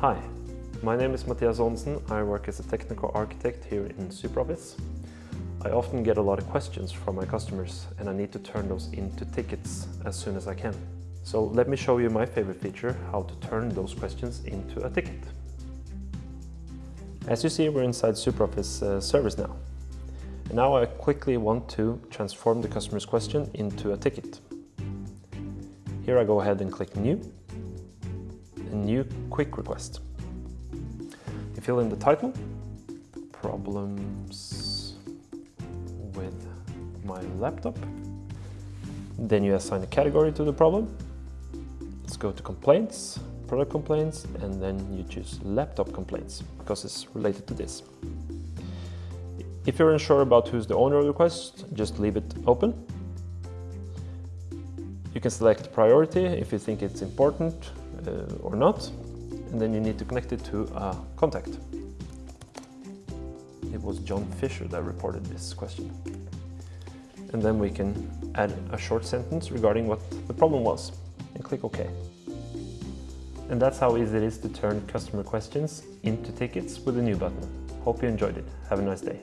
Hi, my name is Matthias Onsen. I work as a technical architect here in SuperOffice. I often get a lot of questions from my customers and I need to turn those into tickets as soon as I can. So let me show you my favorite feature, how to turn those questions into a ticket. As you see, we're inside SuperOffice uh, service now. And now I quickly want to transform the customer's question into a ticket. Here I go ahead and click New, a new quick request. You fill in the title, problems with my laptop. Then you assign a category to the problem. Let's go to complaints, product complaints, and then you choose laptop complaints because it's related to this. If you're unsure about who's the owner of the request, just leave it open. You can select priority if you think it's important Uh, or not, and then you need to connect it to a contact. It was John Fisher that reported this question. And then we can add a short sentence regarding what the problem was and click OK. And that's how easy it is to turn customer questions into tickets with a new button. Hope you enjoyed it. Have a nice day.